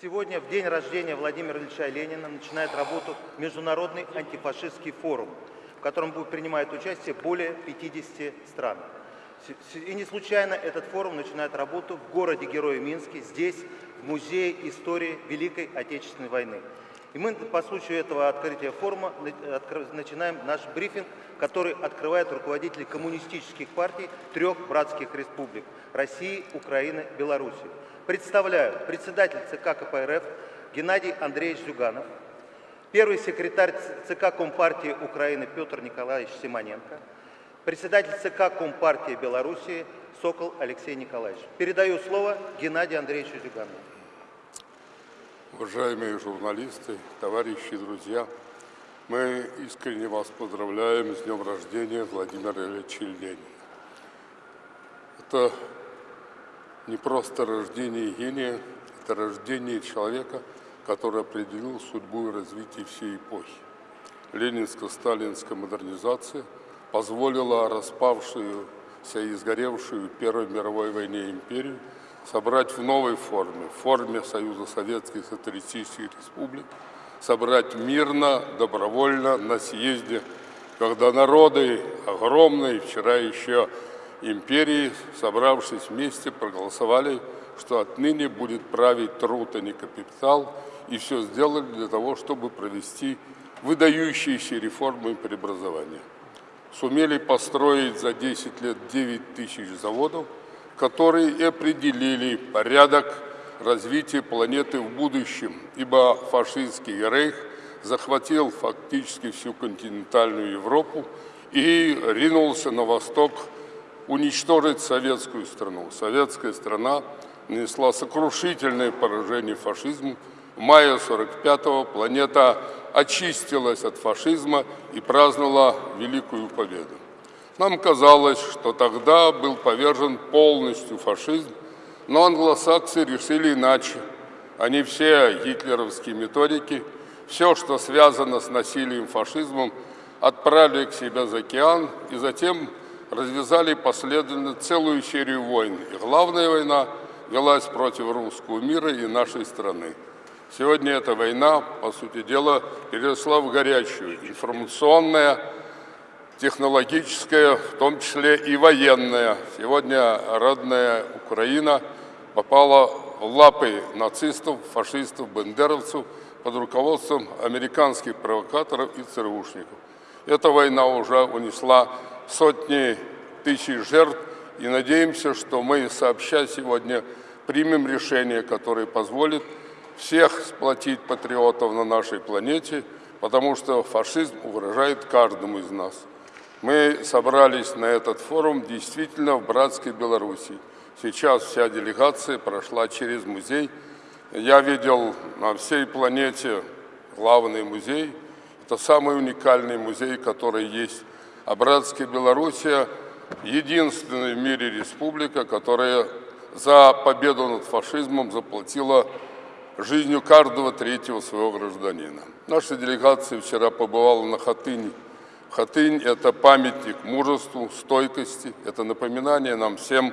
Сегодня, в день рождения Владимира Ильича Ленина, начинает работу Международный антифашистский форум, в котором будет принимать участие более 50 стран. И не случайно этот форум начинает работу в городе Героя Минске, здесь, в Музее истории Великой Отечественной войны. И мы по случаю этого открытия форума начинаем наш брифинг, который открывает руководители коммунистических партий трех братских республик – России, Украины, Беларуси. Представляю председатель ЦК КПРФ Геннадий Андреевич Зюганов, первый секретарь ЦК Компартии Украины Петр Николаевич Симоненко, председатель ЦК Компартии Белоруссии Сокол Алексей Николаевич. Передаю слово Геннадию Андреевичу Зюганову. Уважаемые журналисты, товарищи, друзья, мы искренне вас поздравляем с днем рождения Владимира Ильича Ленина. Это не просто рождение гения, это рождение человека, который определил судьбу и развитие всей эпохи. Ленинско-сталинская модернизация позволила распавшуюся и сгоревшую Первой мировой войне империю собрать в новой форме, в форме Союза Советских Социалистических Республик, собрать мирно, добровольно на съезде, когда народы огромные, вчера еще империи, собравшись вместе, проголосовали, что отныне будет править труд, а не капитал, и все сделали для того, чтобы провести выдающиеся реформы и преобразования. Сумели построить за 10 лет 9 тысяч заводов, которые и определили порядок развития планеты в будущем, ибо фашистский рейх захватил фактически всю континентальную Европу и ринулся на восток уничтожить советскую страну. Советская страна нанесла сокрушительное поражение фашизму. В мае 45-го планета очистилась от фашизма и праздновала Великую Победу. Нам казалось, что тогда был повержен полностью фашизм, но англосаксы решили иначе. Они все гитлеровские методики, все, что связано с насилием фашизмом, отправили к себе за океан и затем развязали последовательно целую серию войн. И главная война велась против русского мира и нашей страны. Сегодня эта война, по сути дела, переросла в горячую, информационная, технологическая, в том числе и военная. Сегодня родная Украина попала в лапы нацистов, фашистов, бендеровцев под руководством американских провокаторов и ЦРУшников. Эта война уже унесла сотни тысяч жертв, и надеемся, что мы сообща сегодня примем решение, которое позволит всех сплотить патриотов на нашей планете, потому что фашизм угрожает каждому из нас. Мы собрались на этот форум действительно в братской Беларуси. Сейчас вся делегация прошла через музей. Я видел на всей планете главный музей. Это самый уникальный музей, который есть. А братская Белоруссия – единственная в мире республика, которая за победу над фашизмом заплатила жизнью каждого третьего своего гражданина. Наша делегация вчера побывала на Хатыни – Хатынь – это памятник мужеству, стойкости, это напоминание нам всем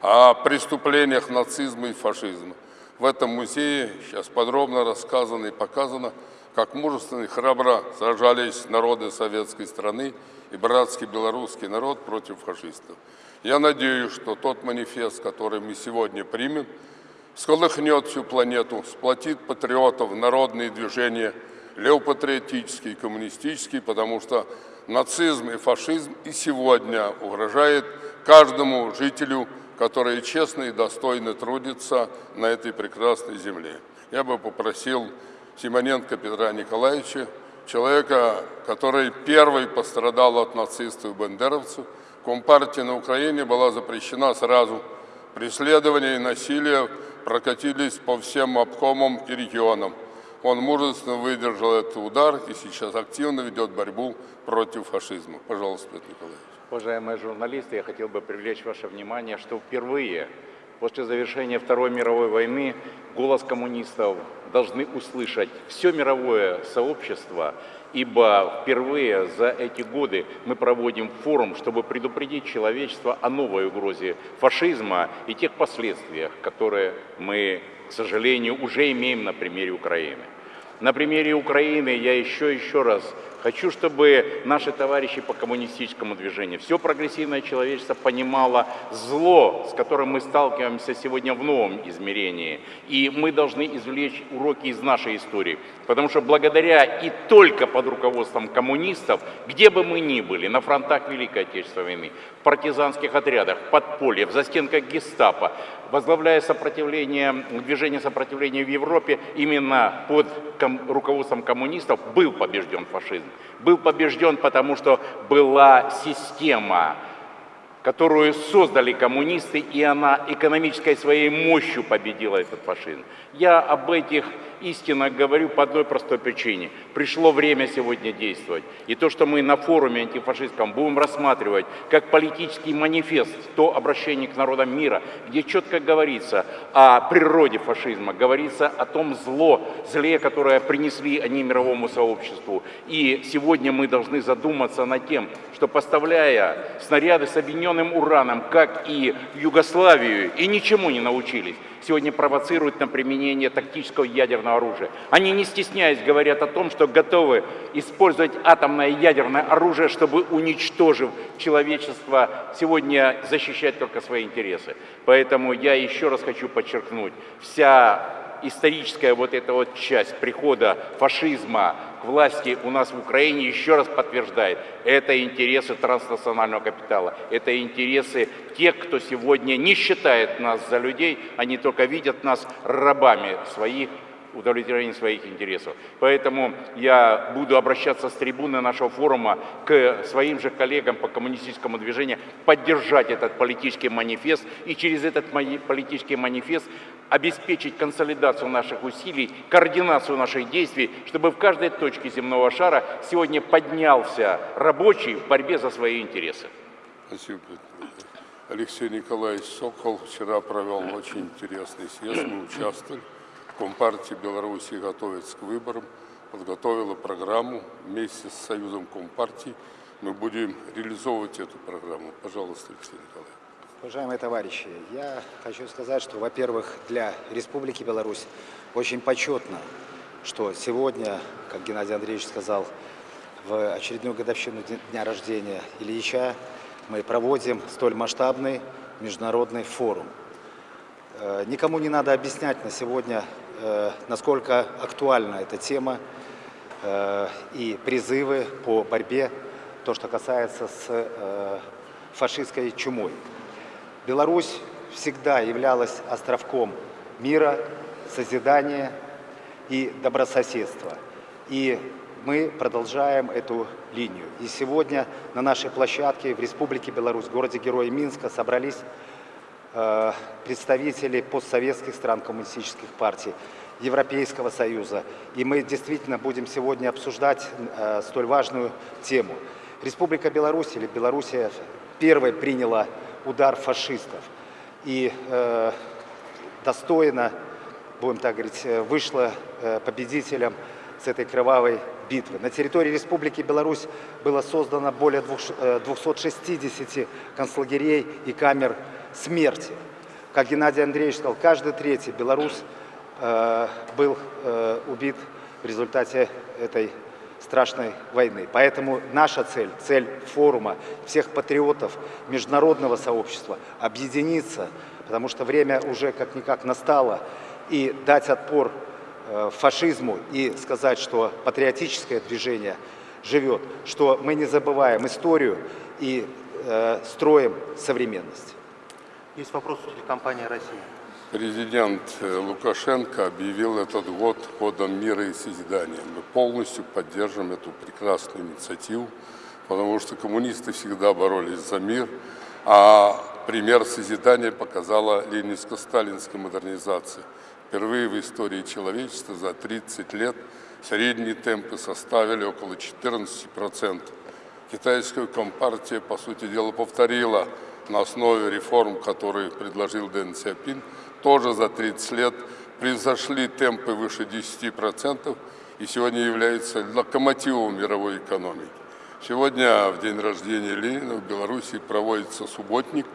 о преступлениях нацизма и фашизма. В этом музее сейчас подробно рассказано и показано, как мужественно и храбро сражались народы советской страны и братский белорусский народ против фашистов. Я надеюсь, что тот манифест, который мы сегодня примем, сколыхнет всю планету, сплотит патриотов, народные движения, левопатриотические, коммунистические, потому что нацизм и фашизм и сегодня угрожает каждому жителю, который честно и достойно трудится на этой прекрасной земле. Я бы попросил Симоненко Петра Николаевича, человека, который первый пострадал от нацистов и бандеровцев. Компартия на Украине была запрещена сразу. Преследование и насилие прокатились по всем обкомам и регионам. Он мужественно выдержал этот удар и сейчас активно ведет борьбу против фашизма. Пожалуйста, Петр Николаевич. Уважаемые журналисты, я хотел бы привлечь ваше внимание, что впервые после завершения Второй мировой войны голос коммунистов должны услышать все мировое сообщество, ибо впервые за эти годы мы проводим форум, чтобы предупредить человечество о новой угрозе фашизма и тех последствиях, которые мы к сожалению, уже имеем на примере Украины. На примере Украины я еще еще раз хочу, чтобы наши товарищи по коммунистическому движению, все прогрессивное человечество понимало зло, с которым мы сталкиваемся сегодня в новом измерении. И мы должны извлечь уроки из нашей истории. Потому что благодаря и только под руководством коммунистов, где бы мы ни были, на фронтах Великой Отечественной войны, в партизанских отрядах, в подполье, в застенках гестапо, возглавляя сопротивление, движение сопротивления в Европе, именно под ком, руководством коммунистов был побежден фашизм. Был побежден, потому что была система, которую создали коммунисты, и она экономической своей мощью победила этот фашизм. Я об этих истинно говорю по одной простой причине. Пришло время сегодня действовать. И то, что мы на форуме антифашистском будем рассматривать как политический манифест, то обращение к народам мира, где четко говорится о природе фашизма, говорится о том зло, зле, которое принесли они мировому сообществу. И сегодня мы должны задуматься над тем, что поставляя снаряды с объединенным ураном, как и Югославию, и ничему не научились, сегодня провоцируют на применение тактического ядерного оружия. Они, не стесняясь, говорят о том, что готовы использовать атомное ядерное оружие, чтобы, уничтожив человечество, сегодня защищать только свои интересы. Поэтому я еще раз хочу подчеркнуть, вся историческая вот эта вот часть прихода фашизма власти у нас в Украине еще раз подтверждает, это интересы транснационального капитала, это интересы тех, кто сегодня не считает нас за людей, они только видят нас рабами своих удовлетворения своих интересов. Поэтому я буду обращаться с трибуны нашего форума к своим же коллегам по коммунистическому движению, поддержать этот политический манифест и через этот политический манифест обеспечить консолидацию наших усилий, координацию наших действий, чтобы в каждой точке земного шара сегодня поднялся рабочий в борьбе за свои интересы. Спасибо. Алексей Николаевич Сокол вчера провел очень интересный съезд, мы участвовали. Компартии Беларуси готовится к выборам, подготовила программу вместе с Союзом Компартий. Мы будем реализовывать эту программу. Пожалуйста, Алексей Николаевич. Уважаемые товарищи, я хочу сказать, что, во-первых, для Республики Беларусь очень почетно, что сегодня, как Геннадий Андреевич сказал, в очередную годовщину дня рождения Ильича мы проводим столь масштабный международный форум. Э, никому не надо объяснять на сегодня насколько актуальна эта тема э, и призывы по борьбе, то, что касается с э, фашистской чумой. Беларусь всегда являлась островком мира, созидания и добрососедства. И мы продолжаем эту линию. И сегодня на нашей площадке в Республике Беларусь, в городе Героя Минска, собрались Э, представители постсоветских стран коммунистических партий, Европейского Союза. И мы действительно будем сегодня обсуждать э, столь важную тему. Республика Беларусь или Белоруссия первой приняла удар фашистов и э, достойно, будем так говорить, вышла победителем с этой кровавой битвы. На территории Республики Беларусь было создано более 260 э, концлагерей и камер смерти. Как Геннадий Андреевич сказал, каждый третий белорус э, был э, убит в результате этой страшной войны. Поэтому наша цель, цель форума, всех патриотов международного сообщества объединиться, потому что время уже как-никак настало, и дать отпор э, фашизму и сказать, что патриотическое движение живет, что мы не забываем историю и э, строим современность. Есть вопрос у телекомпании «Россия». Президент э, Лукашенко объявил этот год годом мира и созидания. Мы полностью поддержим эту прекрасную инициативу, потому что коммунисты всегда боролись за мир, а пример созидания показала ленинско-сталинская модернизация. Впервые в истории человечества за 30 лет средние темпы составили около 14%. Китайская компартия, по сути дела, повторила на основе реформ, которые предложил Дэн Сяпин, тоже за 30 лет превзошли темпы выше 10% и сегодня является локомотивом мировой экономики. Сегодня, в день рождения Ленина, в Беларуси проводится субботник.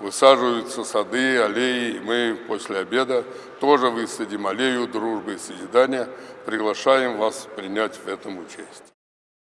высаживаются сады, аллеи. Мы после обеда тоже высадим аллею дружбы и созидания. Приглашаем вас принять в этом участие.